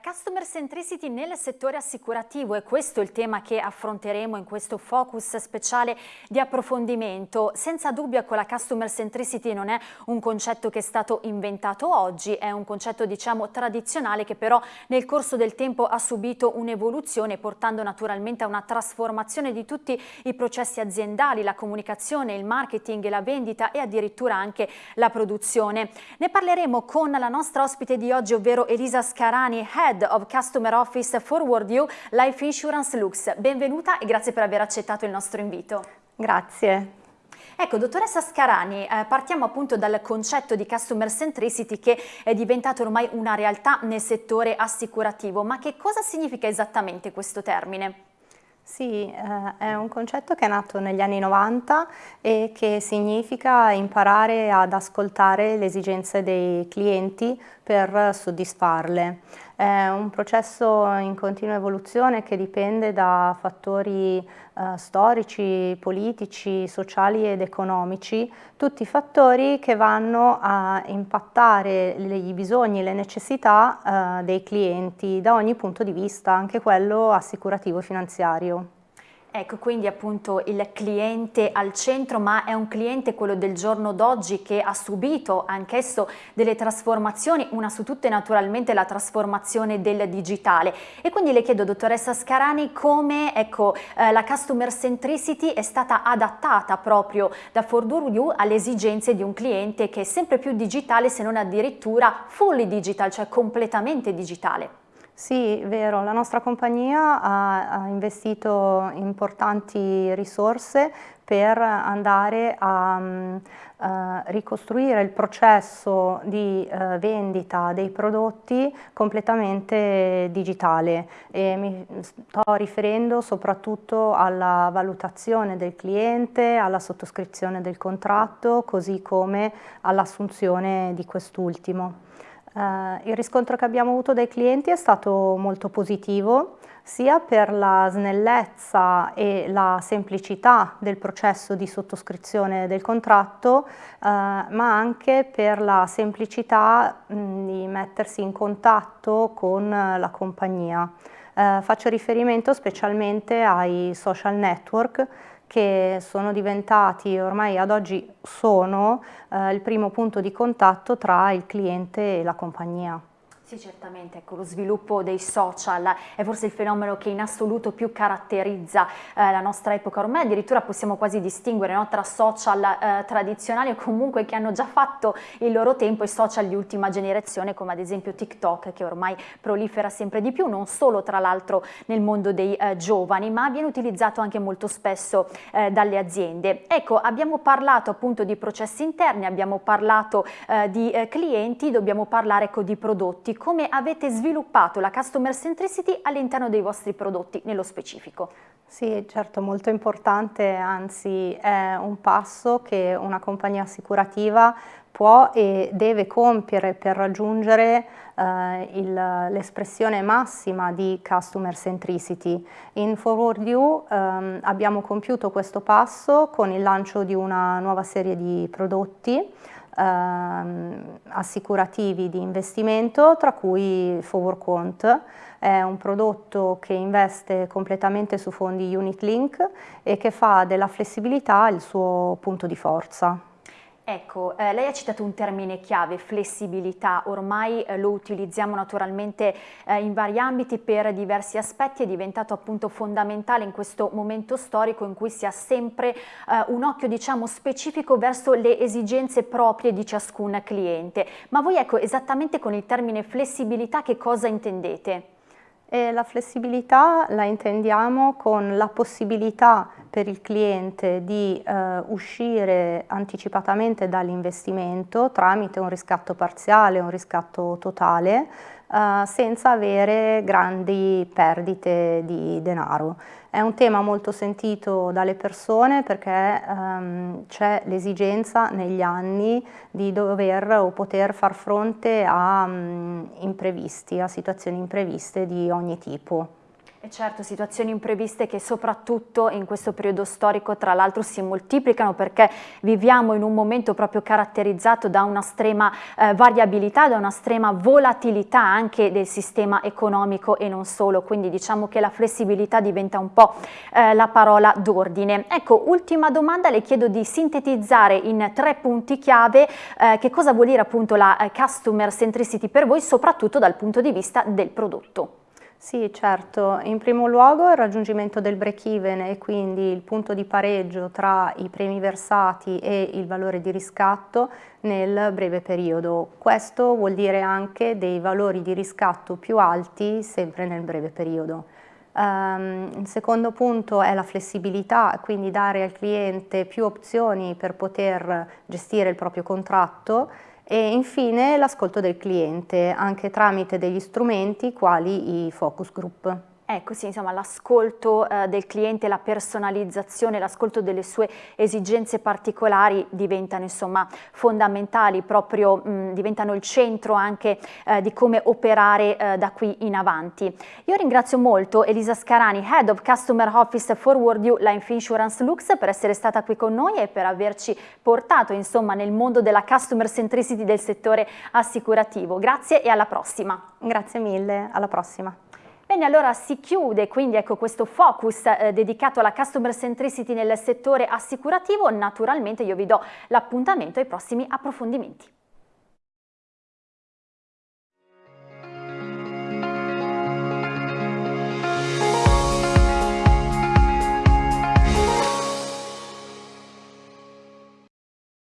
customer centricity nel settore assicurativo e questo è il tema che affronteremo in questo focus speciale di approfondimento. Senza dubbio ecco, la customer centricity non è un concetto che è stato inventato oggi, è un concetto diciamo tradizionale che però nel corso del tempo ha subito un'evoluzione portando naturalmente a una trasformazione di tutti i processi aziendali, la comunicazione, il marketing, la vendita e addirittura anche la produzione. Ne parleremo con la nostra ospite di oggi ovvero Elisa Scarani, Head of Customer Office Forward You Life Insurance Lux. Benvenuta e grazie per aver accettato il nostro invito. Grazie. Ecco, dottoressa Scarani, eh, partiamo appunto dal concetto di customer centricity che è diventato ormai una realtà nel settore assicurativo, ma che cosa significa esattamente questo termine? Sì, eh, è un concetto che è nato negli anni 90 e che significa imparare ad ascoltare le esigenze dei clienti per soddisfarle. È un processo in continua evoluzione che dipende da fattori eh, storici, politici, sociali ed economici, tutti fattori che vanno a impattare i bisogni e le necessità eh, dei clienti da ogni punto di vista, anche quello assicurativo e finanziario. Ecco, quindi appunto il cliente al centro, ma è un cliente quello del giorno d'oggi che ha subito anch'esso delle trasformazioni, una su tutte naturalmente la trasformazione del digitale. E quindi le chiedo, dottoressa Scarani, come ecco, eh, la customer centricity è stata adattata proprio da Forduru alle esigenze di un cliente che è sempre più digitale, se non addirittura fully digital, cioè completamente digitale. Sì, vero, la nostra compagnia ha, ha investito importanti risorse per andare a uh, ricostruire il processo di uh, vendita dei prodotti completamente digitale e mi sto riferendo soprattutto alla valutazione del cliente, alla sottoscrizione del contratto, così come all'assunzione di quest'ultimo. Uh, il riscontro che abbiamo avuto dai clienti è stato molto positivo, sia per la snellezza e la semplicità del processo di sottoscrizione del contratto, uh, ma anche per la semplicità mh, di mettersi in contatto con la compagnia. Uh, faccio riferimento specialmente ai social network che sono diventati, ormai ad oggi sono, eh, il primo punto di contatto tra il cliente e la compagnia. Sì, certamente, ecco, lo sviluppo dei social è forse il fenomeno che in assoluto più caratterizza eh, la nostra epoca, ormai addirittura possiamo quasi distinguere no, tra social eh, tradizionali o comunque che hanno già fatto il loro tempo e social di ultima generazione come ad esempio TikTok che ormai prolifera sempre di più, non solo tra l'altro nel mondo dei eh, giovani ma viene utilizzato anche molto spesso eh, dalle aziende. Ecco, abbiamo parlato appunto di processi interni, abbiamo parlato eh, di eh, clienti, dobbiamo parlare ecco, di prodotti come avete sviluppato la Customer Centricity all'interno dei vostri prodotti nello specifico. Sì, certo, molto importante, anzi è un passo che una compagnia assicurativa può e deve compiere per raggiungere eh, l'espressione massima di Customer Centricity. In Forward You ehm, abbiamo compiuto questo passo con il lancio di una nuova serie di prodotti ehm, assicurativi di investimento, tra cui Forward Quant, è un prodotto che investe completamente su fondi Unit Link e che fa della flessibilità il suo punto di forza. Ecco, eh, lei ha citato un termine chiave, flessibilità, ormai eh, lo utilizziamo naturalmente eh, in vari ambiti per diversi aspetti, è diventato appunto fondamentale in questo momento storico in cui si ha sempre eh, un occhio diciamo specifico verso le esigenze proprie di ciascun cliente. Ma voi ecco esattamente con il termine flessibilità che cosa intendete? E la flessibilità la intendiamo con la possibilità per il cliente di eh, uscire anticipatamente dall'investimento tramite un riscatto parziale, un riscatto totale, eh, senza avere grandi perdite di denaro. È un tema molto sentito dalle persone perché ehm, c'è l'esigenza negli anni di dover o poter far fronte a um, imprevisti, a situazioni impreviste di ogni tipo. E certo, situazioni impreviste che soprattutto in questo periodo storico tra l'altro si moltiplicano perché viviamo in un momento proprio caratterizzato da una estrema eh, variabilità, da una estrema volatilità anche del sistema economico e non solo, quindi diciamo che la flessibilità diventa un po' eh, la parola d'ordine. Ecco, ultima domanda, le chiedo di sintetizzare in tre punti chiave eh, che cosa vuol dire appunto la eh, customer centricity per voi, soprattutto dal punto di vista del prodotto. Sì, certo. In primo luogo il raggiungimento del break-even e quindi il punto di pareggio tra i premi versati e il valore di riscatto nel breve periodo. Questo vuol dire anche dei valori di riscatto più alti sempre nel breve periodo. Um, il secondo punto è la flessibilità, quindi dare al cliente più opzioni per poter gestire il proprio contratto e infine l'ascolto del cliente, anche tramite degli strumenti quali i focus group. Ecco sì, insomma l'ascolto eh, del cliente, la personalizzazione, l'ascolto delle sue esigenze particolari diventano insomma fondamentali, proprio mh, diventano il centro anche eh, di come operare eh, da qui in avanti. Io ringrazio molto Elisa Scarani, Head of Customer Office Forward You Life Insurance Lux per essere stata qui con noi e per averci portato insomma nel mondo della customer centricity del settore assicurativo. Grazie e alla prossima. Grazie mille, alla prossima. Bene, allora si chiude quindi ecco, questo focus eh, dedicato alla customer centricity nel settore assicurativo. Naturalmente io vi do l'appuntamento ai prossimi approfondimenti.